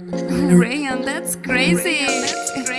Rayan, that's crazy. Rayan, that's crazy.